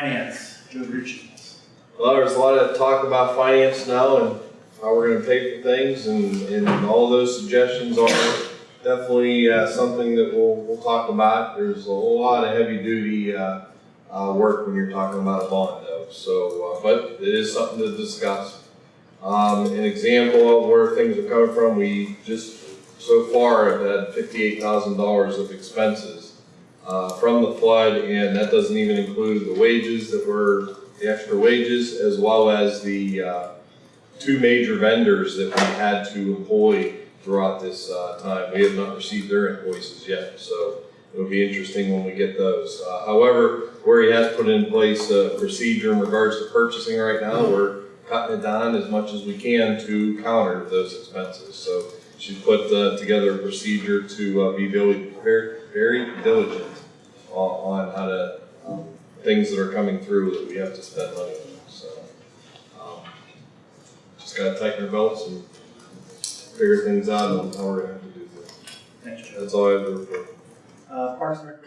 Finance, Joe Ritchie. Well, there's a lot of talk about finance now and how we're gonna pay for things and, and all those suggestions are definitely, uh, something that we'll, we'll talk about. There's a lot of heavy duty, uh, uh, work when you're talking about a bond though, so, uh, but it is something to discuss. Um, an example of where things are coming from, we just so far have had fifty-eight thousand dollars of expenses uh, from the flood, and that doesn't even include the wages that were, the extra wages, as well as the, uh, two major vendors that we had to employ throughout this, uh, time. We have not received their invoices yet, so it'll be interesting when we get those. Uh, however, where he has put in place a procedure in regards to purchasing right now, we're cutting it down as much as we can to counter those expenses. So she's put, uh, together a procedure to, uh, be very, very diligent on, on how to, um, things that are coming through that we have to spend money on, so. um, Just gotta tighten our belts and figure things out on how we're gonna have to do things. That's all I have to report. Uh, Parks and Rec